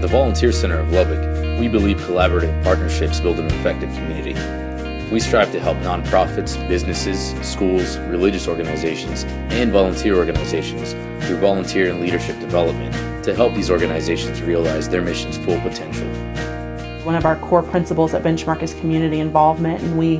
At the Volunteer Center of Lubbock, we believe collaborative partnerships build an effective community. We strive to help nonprofits, businesses, schools, religious organizations, and volunteer organizations through volunteer and leadership development to help these organizations realize their mission's full potential. One of our core principles at Benchmark is community involvement, and we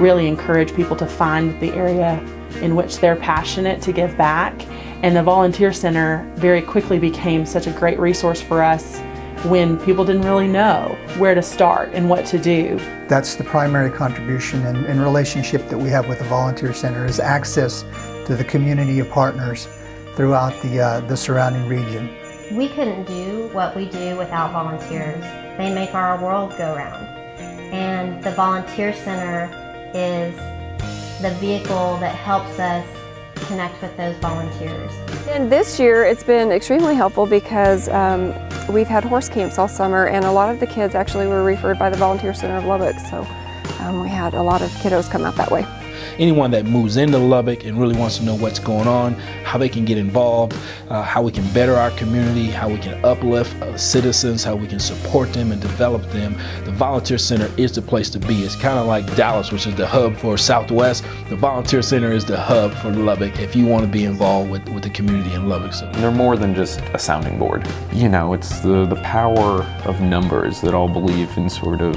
really encourage people to find the area in which they're passionate to give back. And the Volunteer Center very quickly became such a great resource for us when people didn't really know where to start and what to do. That's the primary contribution and, and, relationship that we have with the Volunteer Center is access to the community of partners throughout the, uh, the surrounding region. We couldn't do what we do without volunteers. They make our world go round. And the Volunteer Center is the vehicle that helps us connect with those volunteers. And this year it's been extremely helpful because um, we've had horse camps all summer and a lot of the kids actually were referred by the Volunteer Center of Lubbock so um, we had a lot of kiddos come out that way anyone that moves into Lubbock and really wants to know what's going on, how they can get involved, uh, how we can better our community, how we can uplift uh, citizens, how we can support them and develop them, the Volunteer Center is the place to be. It's kind of like Dallas, which is the hub for Southwest. The Volunteer Center is the hub for Lubbock if you want to be involved with, with the community in Lubbock. So. They're more than just a sounding board. You know, it's the, the power of numbers that all believe in sort of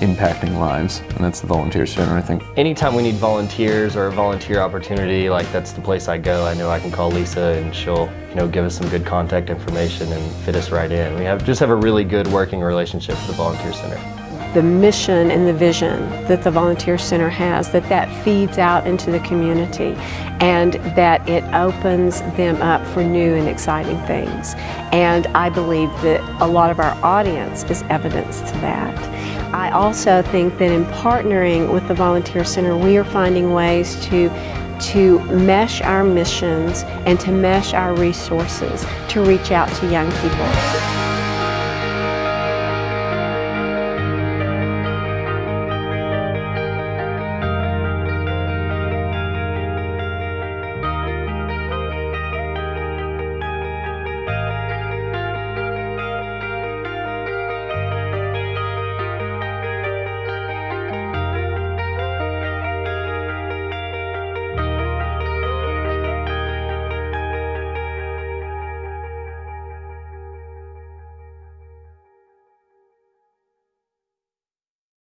impacting lives, and that's the Volunteer Center, I think. Anytime we need volunteers or a volunteer opportunity, like that's the place I go. I know I can call Lisa and she'll, you know, give us some good contact information and fit us right in. We have just have a really good working relationship with the Volunteer Center. The mission and the vision that the Volunteer Center has, that that feeds out into the community and that it opens them up for new and exciting things. And I believe that a lot of our audience is evidence to that. I also think that in partnering with the Volunteer Center, we are finding ways to to mesh our missions and to mesh our resources to reach out to young people.